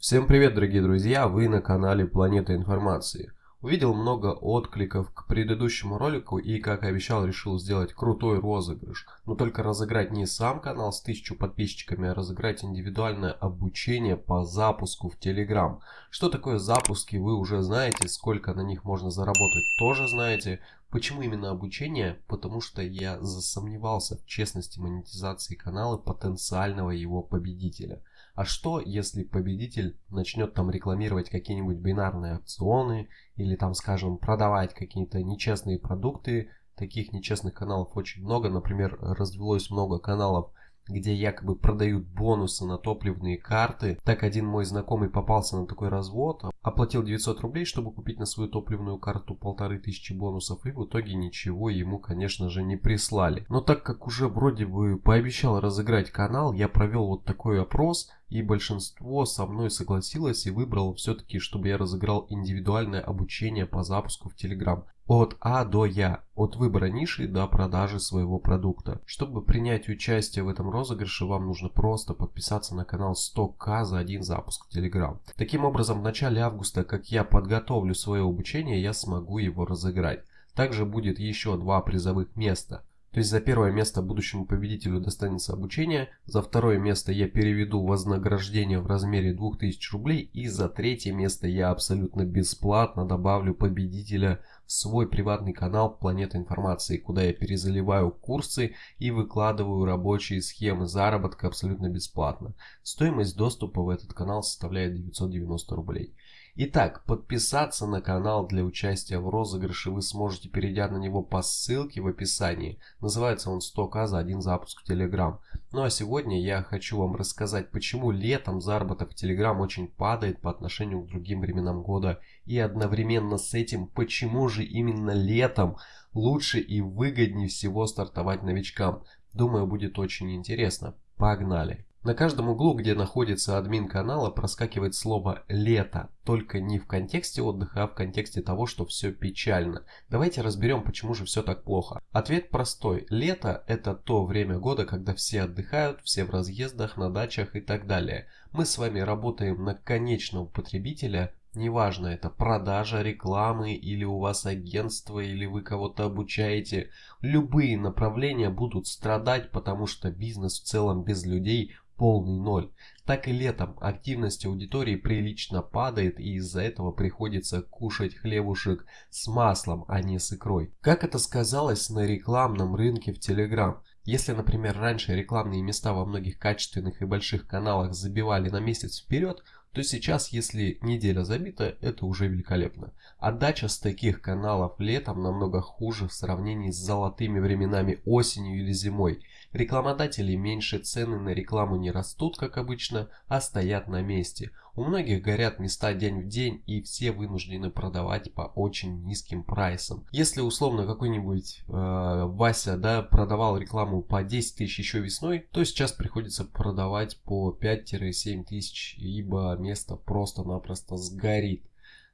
Всем привет, дорогие друзья! Вы на канале Планета Информации. Увидел много откликов к предыдущему ролику и, как обещал, решил сделать крутой розыгрыш. Но только разыграть не сам канал с 1000 подписчиками, а разыграть индивидуальное обучение по запуску в Telegram. Что такое запуски, вы уже знаете, сколько на них можно заработать, тоже знаете. Почему именно обучение? Потому что я засомневался в честности монетизации канала потенциального его победителя. А что, если победитель начнет там рекламировать какие-нибудь бинарные опционы или там, скажем, продавать какие-то нечестные продукты? Таких нечестных каналов очень много. Например, развелось много каналов где якобы продают бонусы на топливные карты. Так один мой знакомый попался на такой развод, оплатил 900 рублей, чтобы купить на свою топливную карту полторы тысячи бонусов, и в итоге ничего ему, конечно же, не прислали. Но так как уже вроде бы пообещал разыграть канал, я провел вот такой опрос, и большинство со мной согласилось и выбрало все-таки, чтобы я разыграл индивидуальное обучение по запуску в Telegram. От А до Я, от выбора ниши до продажи своего продукта. Чтобы принять участие в этом розыгрыше, вам нужно просто подписаться на канал 100к за один запуск в Telegram. Таким образом, в начале августа, как я подготовлю свое обучение, я смогу его разыграть. Также будет еще два призовых места. То есть за первое место будущему победителю достанется обучение, за второе место я переведу вознаграждение в размере 2000 рублей и за третье место я абсолютно бесплатно добавлю победителя в свой приватный канал Планета Информации, куда я перезаливаю курсы и выкладываю рабочие схемы заработка абсолютно бесплатно. Стоимость доступа в этот канал составляет 990 рублей. Итак, подписаться на канал для участия в розыгрыше вы сможете, перейдя на него по ссылке в описании. Называется он 100к за один запуск в Telegram. Ну а сегодня я хочу вам рассказать, почему летом заработок в Telegram очень падает по отношению к другим временам года. И одновременно с этим, почему же именно летом лучше и выгоднее всего стартовать новичкам. Думаю, будет очень интересно. Погнали! На каждом углу, где находится админ канала, проскакивает слово «лето», только не в контексте отдыха, а в контексте того, что все печально. Давайте разберем, почему же все так плохо. Ответ простой. Лето – это то время года, когда все отдыхают, все в разъездах, на дачах и так далее. Мы с вами работаем на конечного потребителя, Неважно, это продажа рекламы, или у вас агентство, или вы кого-то обучаете. Любые направления будут страдать, потому что бизнес в целом без людей полный ноль. Так и летом активность аудитории прилично падает и из-за этого приходится кушать хлебушек с маслом, а не с икрой. Как это сказалось на рекламном рынке в Telegram? Если, например, раньше рекламные места во многих качественных и больших каналах забивали на месяц вперед, то сейчас, если неделя забита, это уже великолепно. Отдача с таких каналов летом намного хуже в сравнении с золотыми временами осенью или зимой. Рекламодатели меньше цены на рекламу не растут, как обычно, а стоят на месте. У многих горят места день в день и все вынуждены продавать по очень низким прайсам. Если условно какой-нибудь э, Вася да, продавал рекламу по 10 тысяч еще весной, то сейчас приходится продавать по 5-7 тысяч, ибо место просто-напросто сгорит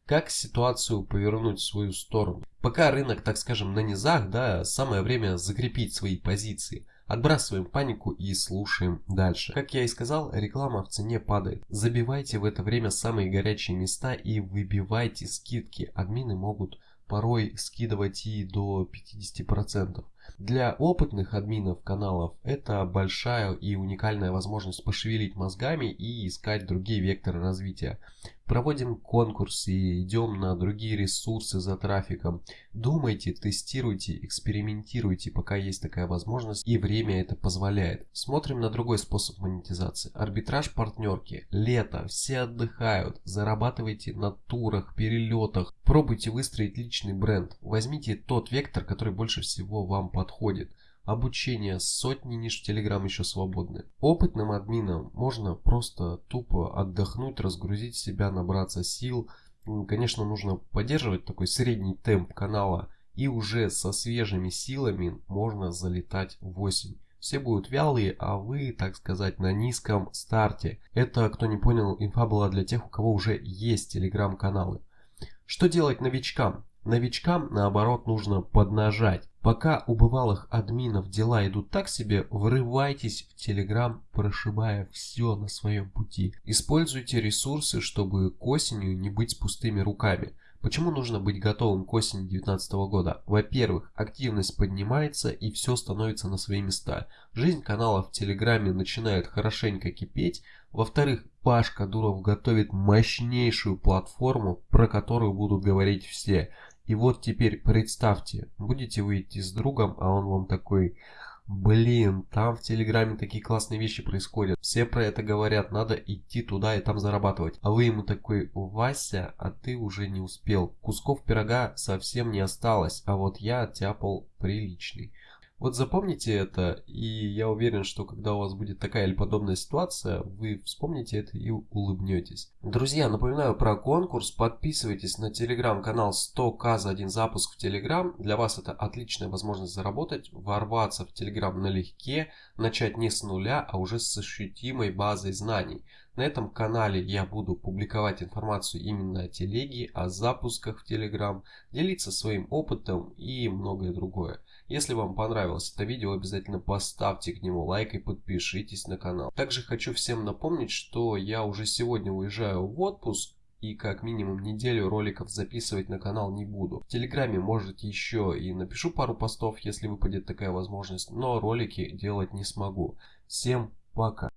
как ситуацию повернуть в свою сторону. Пока рынок, так скажем, на низах, да, самое время закрепить свои позиции. Отбрасываем панику и слушаем дальше. Как я и сказал, реклама в цене падает. Забивайте в это время самые горячие места и выбивайте скидки. Админы могут порой скидывать и до 50%. Для опытных админов каналов это большая и уникальная возможность пошевелить мозгами и искать другие векторы развития. Проводим конкурсы, идем на другие ресурсы за трафиком. Думайте, тестируйте, экспериментируйте, пока есть такая возможность и время это позволяет. Смотрим на другой способ монетизации. Арбитраж партнерки. Лето, все отдыхают. Зарабатывайте на турах, перелетах. Пробуйте выстроить личный бренд. Возьмите тот вектор, который больше всего вам подходит. Обучение, сотни ниш в Telegram еще свободны. Опытным админам можно просто тупо отдохнуть, разгрузить себя, набраться сил. Конечно, нужно поддерживать такой средний темп канала. И уже со свежими силами можно залетать в осень. Все будут вялые, а вы, так сказать, на низком старте. Это, кто не понял, инфа была для тех, у кого уже есть телеграм-каналы. Что делать новичкам? Новичкам, наоборот, нужно поднажать. Пока у бывалых админов дела идут так себе, врывайтесь в Telegram, прошибая все на своем пути. Используйте ресурсы, чтобы к осенью не быть с пустыми руками. Почему нужно быть готовым к осени 2019 года? Во-первых, активность поднимается и все становится на свои места. Жизнь канала в Телеграме начинает хорошенько кипеть. Во-вторых, Пашка Дуров готовит мощнейшую платформу, про которую будут говорить все. И вот теперь представьте, будете вы идти с другом, а он вам такой, блин, там в Телеграме такие классные вещи происходят. Все про это говорят, надо идти туда и там зарабатывать. А вы ему такой, Вася, а ты уже не успел. Кусков пирога совсем не осталось, а вот я оттяпал приличный. Вот запомните это, и я уверен, что когда у вас будет такая или подобная ситуация, вы вспомните это и улыбнетесь. Друзья, напоминаю про конкурс. Подписывайтесь на телеграм-канал 100к за один запуск в телеграм. Для вас это отличная возможность заработать, ворваться в телеграм налегке, начать не с нуля, а уже с ощутимой базой знаний. На этом канале я буду публиковать информацию именно о телеге, о запусках в Telegram, делиться своим опытом и многое другое. Если вам понравилось это видео, обязательно поставьте к нему лайк и подпишитесь на канал. Также хочу всем напомнить, что я уже сегодня уезжаю в отпуск и как минимум неделю роликов записывать на канал не буду. В Телеграме может еще и напишу пару постов, если выпадет такая возможность, но ролики делать не смогу. Всем пока!